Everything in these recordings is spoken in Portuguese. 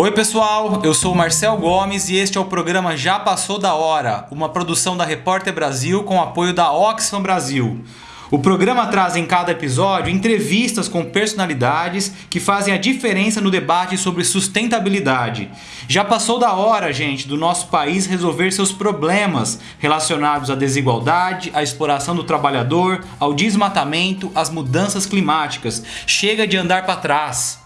Oi pessoal, eu sou Marcel Gomes e este é o programa Já Passou da Hora, uma produção da Repórter Brasil com apoio da Oxfam Brasil. O programa traz em cada episódio entrevistas com personalidades que fazem a diferença no debate sobre sustentabilidade. Já passou da hora, gente, do nosso país resolver seus problemas relacionados à desigualdade, à exploração do trabalhador, ao desmatamento, às mudanças climáticas. Chega de andar para trás.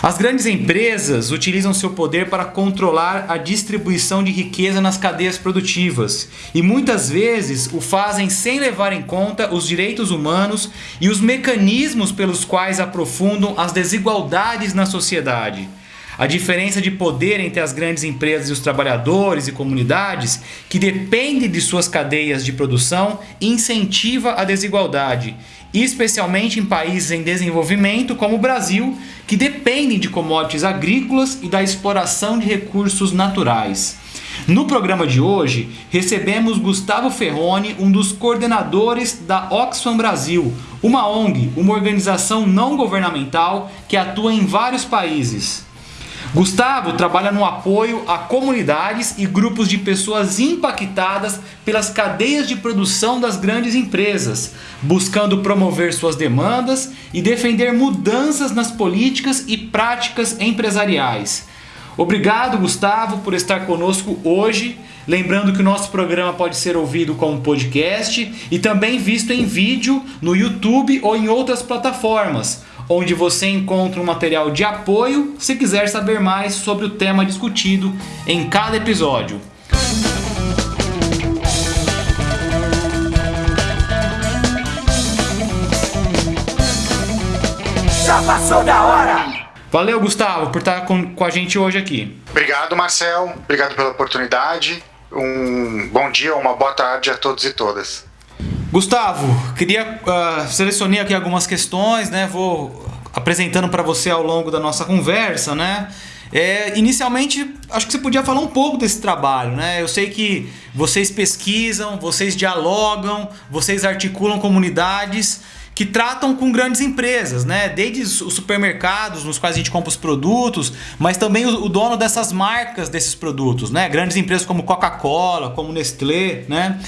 As grandes empresas utilizam seu poder para controlar a distribuição de riqueza nas cadeias produtivas e muitas vezes o fazem sem levar em conta os direitos humanos e os mecanismos pelos quais aprofundam as desigualdades na sociedade. A diferença de poder entre as grandes empresas e os trabalhadores e comunidades, que dependem de suas cadeias de produção, incentiva a desigualdade especialmente em países em desenvolvimento como o Brasil, que dependem de commodities agrícolas e da exploração de recursos naturais. No programa de hoje, recebemos Gustavo Ferroni, um dos coordenadores da Oxfam Brasil, uma ONG, uma organização não governamental que atua em vários países. Gustavo trabalha no apoio a comunidades e grupos de pessoas impactadas pelas cadeias de produção das grandes empresas, buscando promover suas demandas e defender mudanças nas políticas e práticas empresariais. Obrigado, Gustavo, por estar conosco hoje. Lembrando que o nosso programa pode ser ouvido como podcast e também visto em vídeo no YouTube ou em outras plataformas onde você encontra um material de apoio se quiser saber mais sobre o tema discutido em cada episódio. Já passou da hora! Valeu, Gustavo, por estar com, com a gente hoje aqui. Obrigado, Marcel. Obrigado pela oportunidade. Um bom dia, uma boa tarde a todos e todas. Gustavo, queria uh, aqui algumas questões, né? Vou apresentando para você ao longo da nossa conversa, né? É, inicialmente, acho que você podia falar um pouco desse trabalho, né? Eu sei que vocês pesquisam, vocês dialogam, vocês articulam comunidades que tratam com grandes empresas, né? Desde os supermercados nos quais a gente compra os produtos, mas também o, o dono dessas marcas desses produtos, né? Grandes empresas como Coca-Cola, como Nestlé, né?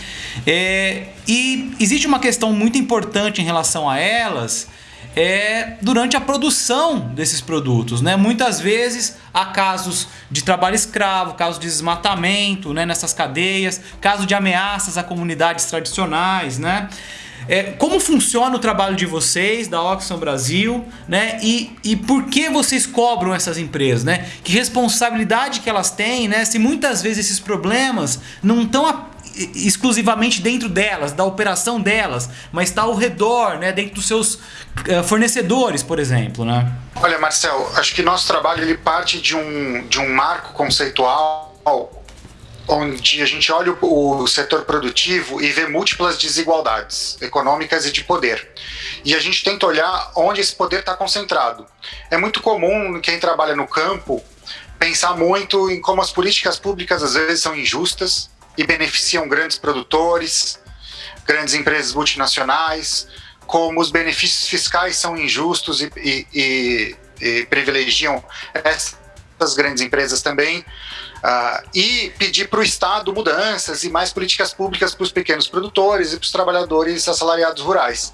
É, e existe uma questão muito importante em relação a elas, é durante a produção desses produtos. Né? Muitas vezes há casos de trabalho escravo, casos de desmatamento né, nessas cadeias, casos de ameaças a comunidades tradicionais. Né? É, como funciona o trabalho de vocês, da Oxfam Brasil, né? E, e por que vocês cobram essas empresas, né? Que responsabilidade que elas têm, né? Se muitas vezes esses problemas não estão exclusivamente dentro delas, da operação delas, mas está ao redor, né, dentro dos seus uh, fornecedores, por exemplo, né? Olha, Marcel, acho que nosso trabalho ele parte de um, de um marco conceitual onde a gente olha o, setor produtivo e vê múltiplas desigualdades econômicas e de poder. E a gente tenta olhar onde esse poder está concentrado. É muito comum quem trabalha no campo pensar muito em como as políticas públicas às vezes são injustas, e beneficiam grandes produtores, grandes empresas multinacionais, como os benefícios fiscais são injustos e, e, e, e privilegiam essas grandes empresas também, uh, e pedir para o Estado mudanças e mais políticas públicas para os pequenos produtores e para os trabalhadores assalariados rurais.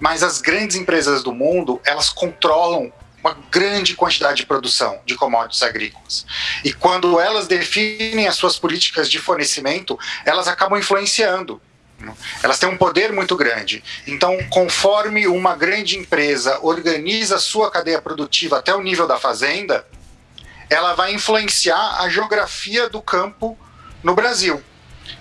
Mas as grandes empresas do mundo, elas controlam uma grande quantidade de produção de commodities agrícolas. E quando elas definem as suas políticas de fornecimento, elas acabam influenciando. Elas têm um poder muito grande. Então, conforme uma grande empresa organiza sua cadeia produtiva até o nível da fazenda, ela vai influenciar a geografia do campo no Brasil.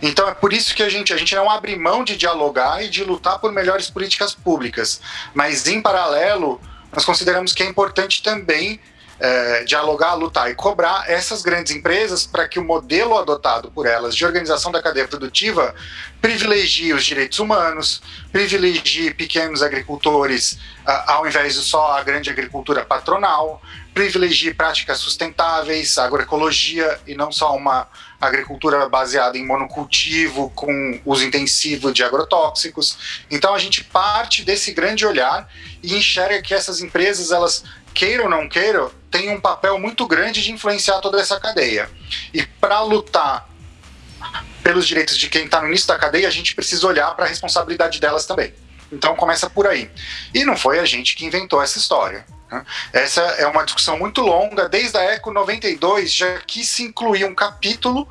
Então é por isso que a gente, a gente não abre mão de dialogar e de lutar por melhores políticas públicas. Mas, em paralelo, nós consideramos que é importante também é, dialogar, lutar e cobrar essas grandes empresas para que o modelo adotado por elas de organização da cadeia produtiva privilegie os direitos humanos, privilegie pequenos agricultores ao invés de só a grande agricultura patronal, privilegie práticas sustentáveis, agroecologia e não só uma agricultura baseada em monocultivo com uso intensivo de agrotóxicos. Então a gente parte desse grande olhar e enxerga que essas empresas elas queira ou não queira, tem um papel muito grande de influenciar toda essa cadeia. E para lutar pelos direitos de quem está no início da cadeia, a gente precisa olhar para a responsabilidade delas também. Então começa por aí. E não foi a gente que inventou essa história. Né? Essa é uma discussão muito longa. Desde a ECO 92 já quis se incluir um capítulo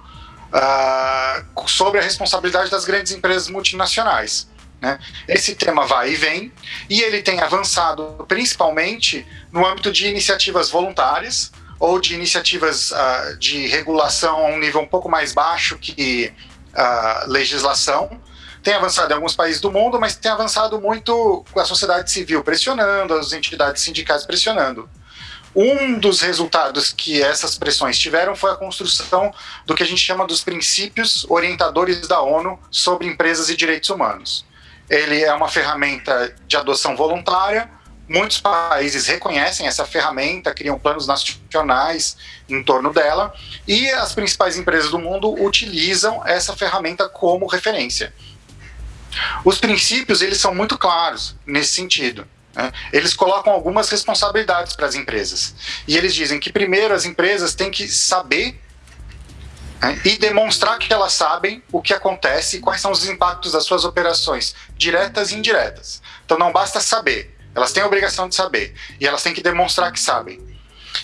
uh, sobre a responsabilidade das grandes empresas multinacionais. Né? Esse tema vai e vem, e ele tem avançado principalmente no âmbito de iniciativas voluntárias ou de iniciativas uh, de regulação a um nível um pouco mais baixo que uh, legislação. Tem avançado em alguns países do mundo, mas tem avançado muito com a sociedade civil pressionando, as entidades sindicais pressionando. Um dos resultados que essas pressões tiveram foi a construção do que a gente chama dos princípios orientadores da ONU sobre empresas e direitos humanos. Ele é uma ferramenta de adoção voluntária. Muitos países reconhecem essa ferramenta, criam planos nacionais em torno dela, e as principais empresas do mundo utilizam essa ferramenta como referência. Os princípios eles são muito claros nesse sentido. Né? Eles colocam algumas responsabilidades para as empresas. E eles dizem que, primeiro, as empresas têm que saber né, e demonstrar que elas sabem o que acontece e quais são os impactos das suas operações, diretas e indiretas. Então não basta saber, elas têm a obrigação de saber e elas têm que demonstrar que sabem.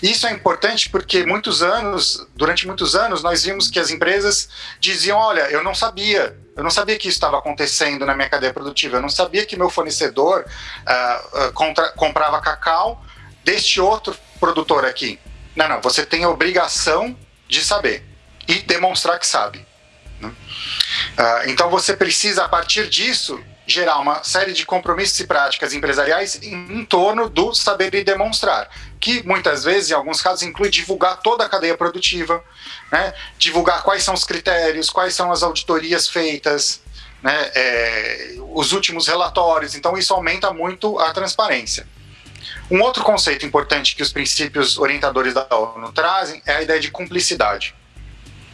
Isso é importante porque muitos anos, durante muitos anos, nós vimos que as empresas diziam, olha, eu não sabia, eu não sabia que isso estava acontecendo na minha cadeia produtiva, eu não sabia que meu fornecedor uh, uh, contra, comprava cacau deste outro produtor aqui. Não, não, você tem a obrigação de saber e demonstrar que sabe. Né? Uh, então você precisa, a partir disso, gerar uma série de compromissos e práticas empresariais em, em, torno do saber e demonstrar, que muitas vezes, em alguns casos, inclui divulgar toda a cadeia produtiva, né? divulgar quais são os critérios, quais são as auditorias feitas, né? É, os últimos relatórios, então isso aumenta muito a transparência. Um outro conceito importante que os princípios orientadores da ONU trazem é a ideia de cumplicidade.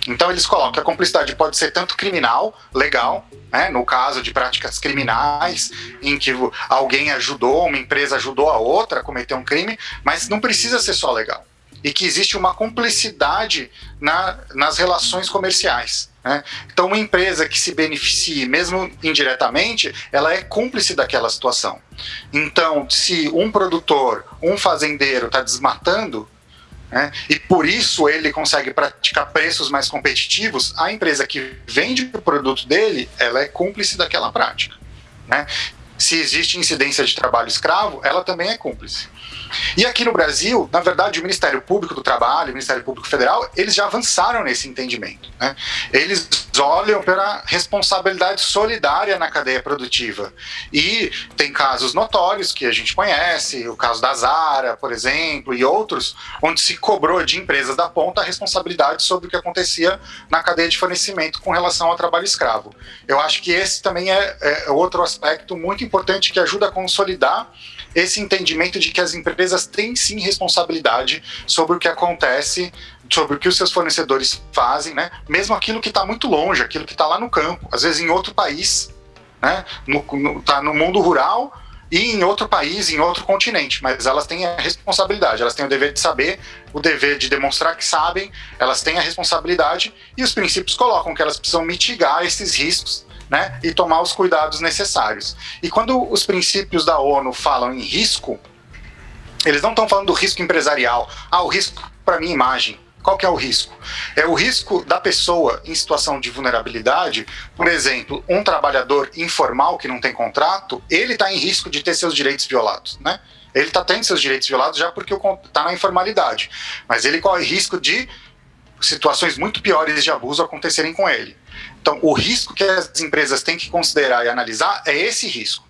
Então eles colocam que a cumplicidade pode ser tanto criminal, legal, né, no caso de práticas criminais, em que alguém ajudou, uma empresa ajudou a outra a cometer um crime, mas não precisa ser só legal. E que existe uma cumplicidade na, nas relações comerciais. Né? Então, uma empresa que se beneficie, mesmo indiretamente, ela é cúmplice daquela situação. Então, se um produtor, um fazendeiro está desmatando, né? E por isso ele consegue praticar preços mais competitivos. A empresa que vende o produto dele, ela é cúmplice daquela prática. Né? Se existe incidência de trabalho escravo, ela também é cúmplice. E aqui no Brasil, na verdade, o Ministério Público do Trabalho, o Ministério Público Federal, eles já avançaram nesse entendimento. Né? Eles olham pela responsabilidade solidária na cadeia produtiva. E tem casos notórios que a gente conhece, o caso da Zara, por exemplo, e outros, onde se cobrou de empresas da ponta a responsabilidade sobre o que acontecia na cadeia de fornecimento com relação ao trabalho escravo. Eu acho que esse também é, é outro aspecto muito importante que ajuda a consolidar esse entendimento de que as empresas têm sim responsabilidade sobre o que acontece, sobre o que os seus fornecedores fazem, né? mesmo aquilo que está muito longe, aquilo que está lá no campo, às vezes em outro país, né? no, no, tá no mundo rural e em outro país, em outro continente, mas elas têm a responsabilidade, elas têm o dever de saber, o dever de demonstrar que sabem, elas têm a responsabilidade e os princípios colocam que elas precisam mitigar esses riscos né, e tomar os cuidados necessários. E quando os princípios da ONU falam em risco, eles não estão falando do risco empresarial. Ah, o risco para minha imagem. Qual que é o risco? É o risco da pessoa em situação de vulnerabilidade, por exemplo, um trabalhador informal que não tem contrato, ele está em risco de ter seus direitos violados, né? Ele está tendo seus direitos violados já porque está na informalidade, mas ele corre risco de situações muito piores de abuso acontecerem com ele. Então, o risco que as empresas têm que considerar e analisar é esse risco.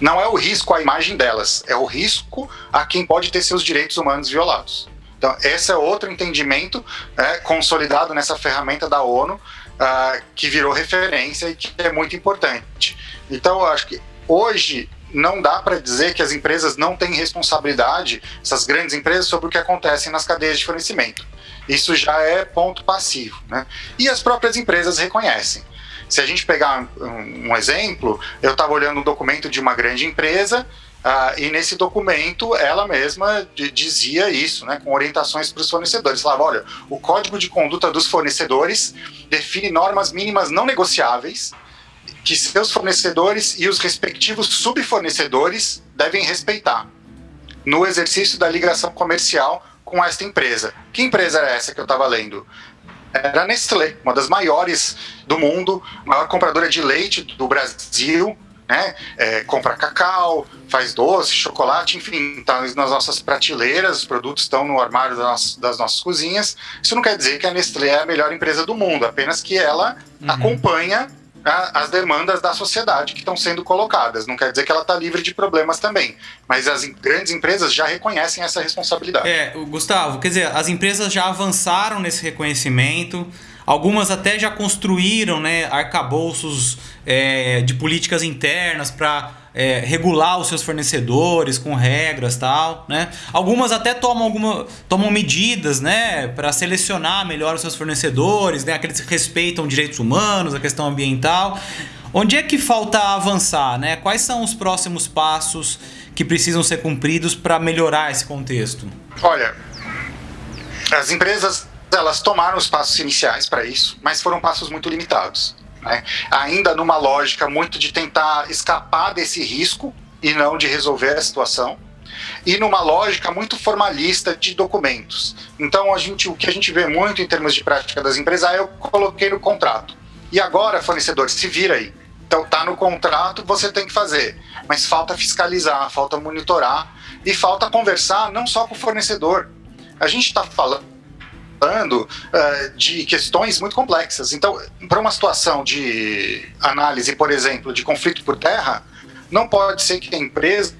Não é o risco à imagem delas, é o risco a quem pode ter seus direitos humanos violados. Então, esse é outro entendimento é, consolidado nessa ferramenta da ONU, uh, que virou referência e que é muito importante. Então, eu acho que hoje não dá para dizer que as empresas não têm responsabilidade, essas grandes empresas, sobre o que acontece nas cadeias de fornecimento. Isso já é ponto passivo. Né? E as próprias empresas reconhecem. Se a gente pegar um, exemplo, eu estava olhando um documento de uma grande empresa Uh, e nesse documento, ela mesma dizia isso, né, com orientações para os fornecedores. Falava: olha, o código de conduta dos fornecedores define normas mínimas não negociáveis que seus fornecedores e os respectivos subfornecedores devem respeitar no exercício da ligação comercial com esta empresa. Que empresa era essa que eu estava lendo? Era a Nestlé, uma das maiores do mundo, maior compradora de leite do Brasil, né? É, compra cacau, faz doce, chocolate, enfim, está nas nossas prateleiras, os produtos estão no armário das, das, nossas cozinhas. Isso não quer dizer que a Nestlé é a melhor empresa do mundo, apenas que ela uhum. acompanha as demandas da sociedade que estão sendo colocadas. Não quer dizer que ela está livre de problemas também, mas as grandes empresas já reconhecem essa responsabilidade. É, Gustavo, quer dizer, as empresas já avançaram nesse reconhecimento. Algumas até já construíram né, arcabouços é, de políticas internas para é, regular os seus fornecedores com regras tal, né? Algumas até tomam, alguma, tomam medidas, né, para selecionar melhor os seus fornecedores, né, aqueles que respeitam direitos humanos, a questão ambiental. Onde é que falta avançar, né? Quais são os próximos passos que precisam ser cumpridos para melhorar esse contexto? Olha, as empresas elas tomaram os passos iniciais para isso, mas foram passos muito limitados. Né? Ainda numa lógica muito de tentar escapar desse risco e não de resolver a situação e numa lógica muito formalista de documentos. Então, a gente, o que a gente vê muito em termos de prática das empresas é eu coloquei no contrato. E agora, fornecedor, se vira aí. Então, tá no contrato, você tem que fazer. Mas falta fiscalizar, falta monitorar e falta conversar não só com o fornecedor. A gente está falando tratando uh, de questões muito complexas. Então, para uma situação de análise, por exemplo, de conflito por terra, não pode ser que a empresa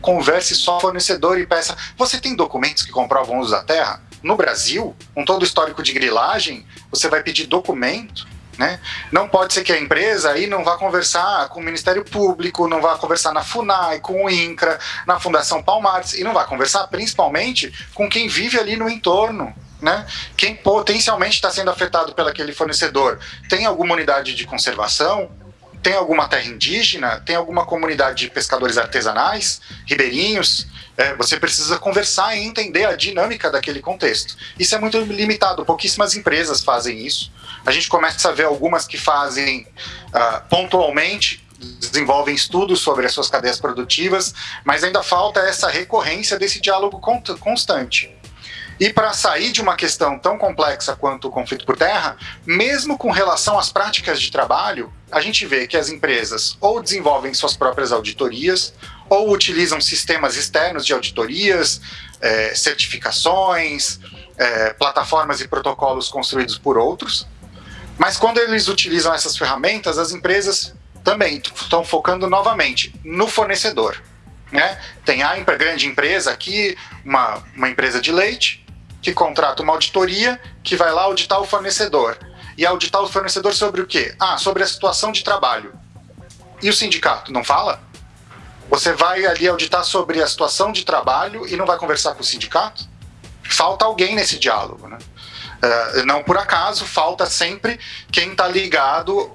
converse só fornecedor e peça: você tem documentos que comprovam o uso da terra? No Brasil, com todo o histórico de grilagem, você vai pedir documento né? Não pode ser que a empresa aí não vá conversar com o Ministério Público, não vá conversar na FUNAI, com o INCRA, na Fundação Palmares, e não vá conversar principalmente com quem vive ali no entorno né? Quem potencialmente está sendo afetado pelo aquele fornecedor tem alguma unidade de conservação, tem alguma terra indígena, tem alguma comunidade de pescadores artesanais, ribeirinhos. É, você precisa conversar e entender a dinâmica daquele contexto. Isso é muito limitado, pouquíssimas empresas fazem isso. A gente começa a ver algumas que fazem uh, pontualmente, desenvolvem estudos sobre as suas cadeias produtivas, mas ainda falta essa recorrência desse diálogo constante. E para sair de uma questão tão complexa quanto o conflito por terra, mesmo com relação às práticas de trabalho, a gente vê que as empresas ou desenvolvem suas próprias auditorias, ou utilizam sistemas externos de auditorias, é, certificações, é, plataformas e protocolos construídos por outros. Mas quando eles utilizam essas ferramentas, as empresas também estão focando novamente no fornecedor. Né? Tem a grande empresa aqui, uma, uma empresa de leite, que contrata uma auditoria que vai lá auditar o fornecedor. E auditar o fornecedor sobre o quê? Ah, sobre a situação de trabalho. E o sindicato não fala? Você vai ali auditar sobre a situação de trabalho e não vai conversar com o sindicato? Falta alguém nesse diálogo, né? Uh, não por acaso, falta sempre quem está ligado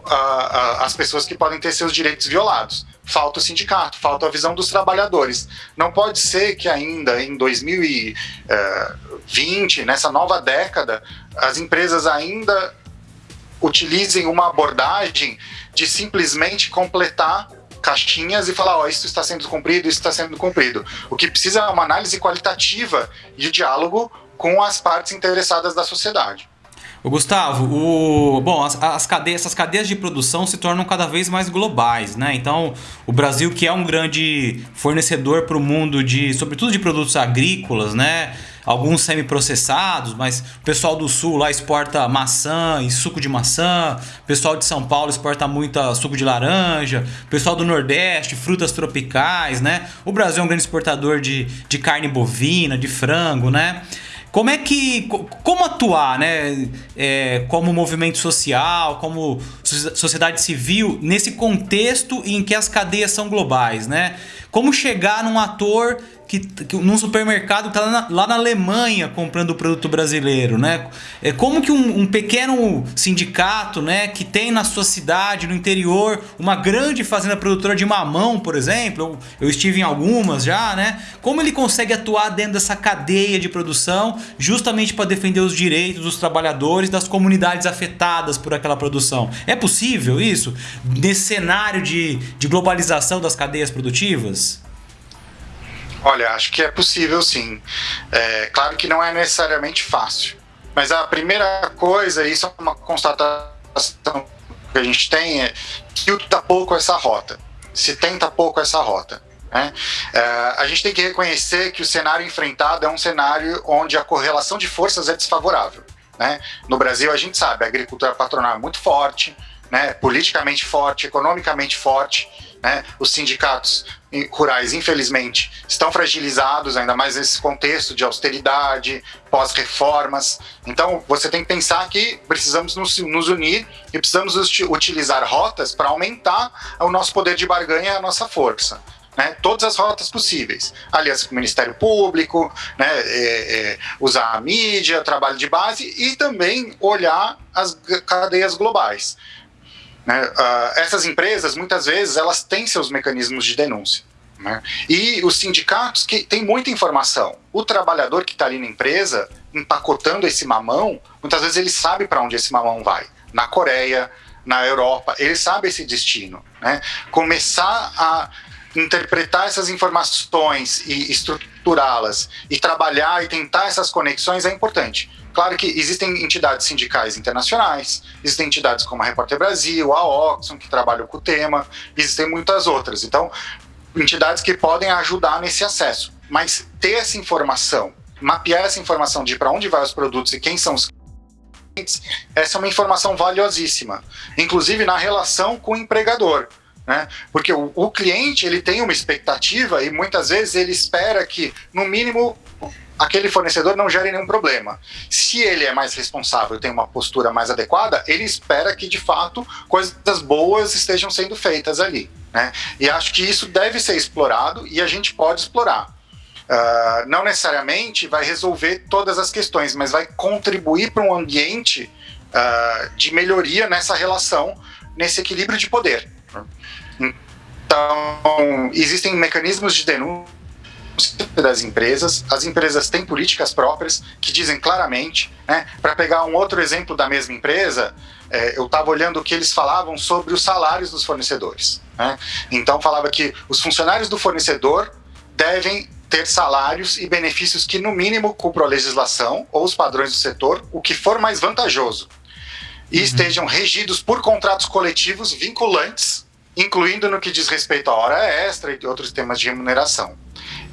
às pessoas que podem ter seus direitos violados falta o sindicato, falta a visão dos trabalhadores. Não pode ser que ainda em 2020, nessa nova década, as empresas ainda utilizem uma abordagem de simplesmente completar caixinhas e falar, ó, oh, isso está sendo cumprido, isso está sendo cumprido. O que precisa é uma análise qualitativa e diálogo com as partes interessadas da sociedade. O Gustavo, o, bom, as, as cadeias, essas cadeias de produção se tornam cada vez mais globais, né? Então, o Brasil, que é um grande fornecedor para o mundo de, sobretudo de produtos agrícolas, né? Alguns semi-processados, mas o pessoal do sul lá exporta maçã e suco de maçã, o pessoal de São Paulo exporta muita suco de laranja, o pessoal do Nordeste, frutas tropicais, né? O Brasil é um grande exportador de, de carne bovina, de frango, né? Como é que. Como atuar, né? É, como movimento social, como sociedade civil, nesse contexto em que as cadeias são globais, né? Como chegar num ator que, que num supermercado que está lá, lá, na Alemanha comprando produto brasileiro, né? É como que um, um, pequeno sindicato, né, que tem na sua cidade, no interior, uma grande fazenda produtora de mamão, por exemplo, eu, eu estive em algumas já, né? Como ele consegue atuar dentro dessa cadeia de produção, justamente para defender os direitos dos trabalhadores, das comunidades afetadas por aquela produção? É possível isso nesse cenário de, de globalização das cadeias produtivas? Olha, acho que é possível sim. É, claro que não é necessariamente fácil. Mas a primeira coisa, isso é uma constatação que a gente tem, é que tenta pouco essa rota. Se tenta pouco essa rota. Né? É, a gente tem que reconhecer que o cenário enfrentado é um cenário onde a correlação de forças é desfavorável. Né? No Brasil, a gente sabe, a agricultura patronal é muito forte, né? politicamente forte, economicamente forte. Né? Os sindicatos rurais, infelizmente, estão fragilizados, ainda mais nesse contexto de austeridade, pós-reformas. Então, você tem que pensar que precisamos nos, nos unir e precisamos utilizar rotas para aumentar o nosso poder de barganha e a nossa força. Né, todas as rotas possíveis. Aliança com o Ministério Público, né, é, é, usar a mídia, trabalho de base e também olhar as cadeias globais. Né? Uh, essas empresas, muitas vezes, elas têm seus mecanismos de denúncia. Né? E os sindicatos que têm muita informação. O trabalhador que está ali na empresa, empacotando esse mamão, muitas vezes ele sabe para onde esse mamão vai. Na Coreia, na Europa, ele sabe esse destino. Né? Começar a interpretar essas informações e estruturá-las e trabalhar e tentar essas conexões é importante. Claro que existem entidades sindicais internacionais, existem entidades como a Repórter Brasil, a Oxon, que trabalham com o tema, existem muitas outras. Então, entidades que podem ajudar nesse acesso. Mas ter essa informação, mapear essa informação de para onde vai os produtos e quem são os clientes, essa é uma informação valiosíssima. Inclusive na relação com o empregador. Né? Porque o cliente ele tem uma expectativa e muitas vezes ele espera que, no mínimo, aquele fornecedor não gere nenhum problema. Se ele é mais responsável, tem uma postura mais adequada, ele espera que de fato coisas boas estejam sendo feitas ali. Né? E acho que isso deve ser explorado e a gente pode explorar. Uh, não necessariamente vai resolver todas as questões, mas vai contribuir para um ambiente uh, de melhoria nessa relação, nesse equilíbrio de poder. Então, existem mecanismos de denúncia das empresas. As empresas têm políticas próprias que dizem claramente, né? Para pegar um outro exemplo da mesma empresa, é, eu estava olhando o que eles falavam sobre os salários dos fornecedores. Né? Então falava que os funcionários do fornecedor devem ter salários e benefícios que no mínimo cumpram a legislação ou os padrões do setor, o que for mais vantajoso. E uhum. estejam regidos por contratos coletivos vinculantes, incluindo no que diz respeito à hora extra e outros temas de remuneração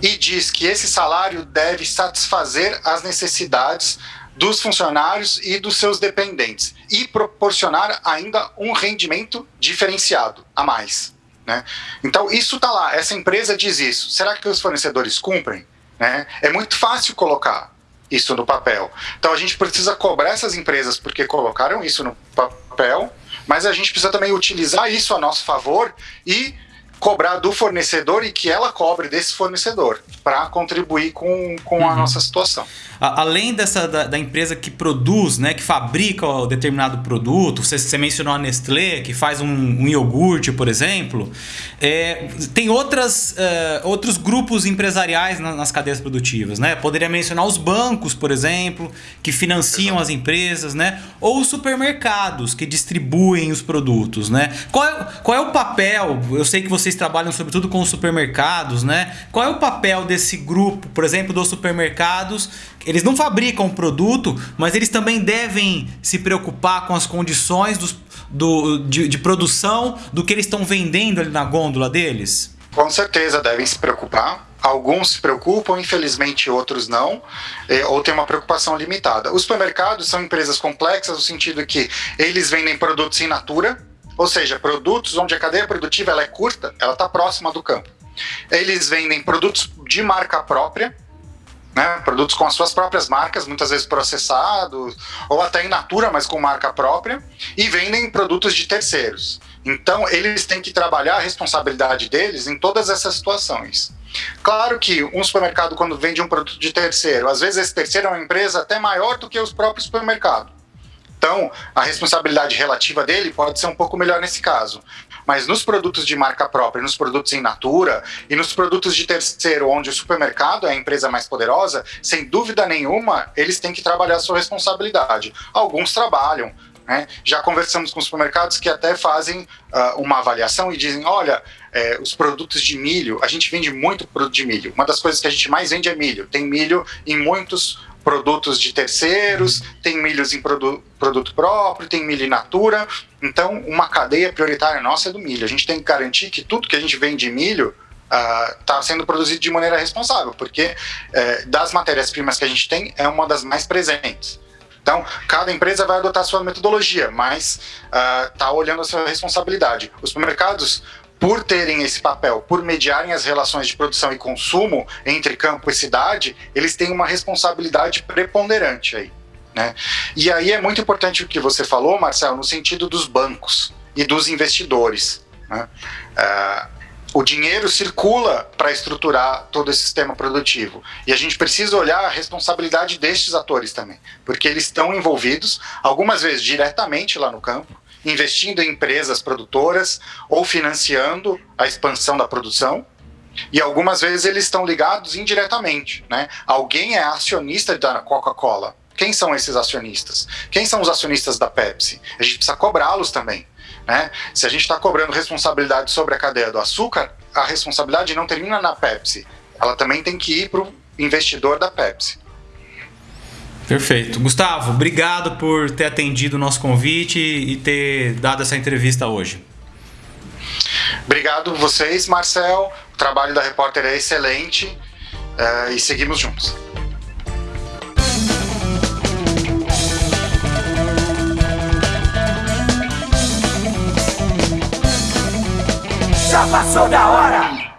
e diz que esse salário deve satisfazer as necessidades dos funcionários e dos seus dependentes e proporcionar ainda um rendimento diferenciado a mais. Né? Então isso está lá, essa empresa diz isso. Será que os fornecedores cumprem? Né? É muito fácil colocar isso no papel. Então a gente precisa cobrar essas empresas porque colocaram isso no papel, mas a gente precisa também utilizar isso a nosso favor e cobrar do fornecedor e que ela cobre desse fornecedor para contribuir com, com uhum. a nossa situação. Além dessa da, da, empresa que produz, né, que fabrica o determinado produto, você, você mencionou a Nestlé, que faz um, um iogurte, por exemplo, é, tem outras, é, outros grupos empresariais nas, nas cadeias produtivas. Né? Poderia mencionar os bancos, por exemplo, que financiam Exato. as empresas, né? ou os supermercados que distribuem os produtos. Né? Qual, é, qual é o papel? Eu sei que vocês trabalham sobretudo com os supermercados, né? qual é o papel desse grupo, por exemplo, dos supermercados eles não fabricam o produto, mas eles também devem se preocupar com as condições dos, do, de, de produção do que eles estão vendendo ali na gôndola deles? Com certeza devem se preocupar. Alguns se preocupam, infelizmente outros não, eh, ou tem uma preocupação limitada. Os supermercados são empresas complexas no sentido que eles vendem produtos in natura, ou seja, produtos onde a cadeia produtiva ela é curta, ela está próxima do campo. Eles vendem produtos de marca própria, né, produtos com as suas próprias marcas, muitas vezes processados, ou até in natura, mas com marca própria, e vendem produtos de terceiros. Então, eles têm que trabalhar a responsabilidade deles em todas essas situações. Claro que um supermercado, quando vende um produto de terceiro, às vezes esse terceiro é uma empresa até maior do que os próprios supermercados. Então, a responsabilidade relativa dele pode ser um pouco melhor nesse caso. Mas nos produtos de marca própria, nos produtos em natura e nos produtos de terceiro, onde o supermercado é a empresa mais poderosa, sem dúvida nenhuma, eles têm que trabalhar a sua responsabilidade. Alguns trabalham, né? Já conversamos com supermercados que até fazem uh, uma avaliação e dizem: olha, é, os produtos de milho, a gente vende muito produto de milho. Uma das coisas que a gente mais vende é milho. Tem milho em muitos produtos de terceiros, tem milhos em produ produto próprio, tem milho in natura. Então, uma cadeia prioritária nossa é do milho. A gente tem que garantir que tudo que a gente vende de milho está uh, sendo produzido de maneira responsável, porque uh, das matérias-primas que a gente tem, é uma das mais presentes. Então, cada empresa vai adotar sua metodologia, mas está uh, olhando a sua responsabilidade. Os supermercados, por terem esse papel, por mediarem as relações de produção e consumo entre campo e cidade, eles têm uma responsabilidade preponderante aí. Né? E aí é muito importante o que você falou, Marcelo, no sentido dos bancos e dos investidores. Né? Uh, o dinheiro circula para estruturar todo esse sistema produtivo. E a gente precisa olhar a responsabilidade destes atores também, porque eles estão envolvidos, algumas vezes diretamente lá no campo, investindo em empresas produtoras ou financiando a expansão da produção, e algumas vezes eles estão ligados indiretamente. Né? Alguém é acionista da Coca-Cola. Quem são esses acionistas? Quem são os acionistas da Pepsi? A gente precisa cobrá-los também. Né? Se a gente está cobrando responsabilidade sobre a cadeia do açúcar, a responsabilidade não termina na Pepsi. Ela também tem que ir para o investidor da Pepsi. Perfeito. Gustavo, obrigado por ter atendido o nosso convite e ter dado essa entrevista hoje. Obrigado vocês, Marcel. O trabalho da repórter é excelente uh, e seguimos juntos. já passou da hora.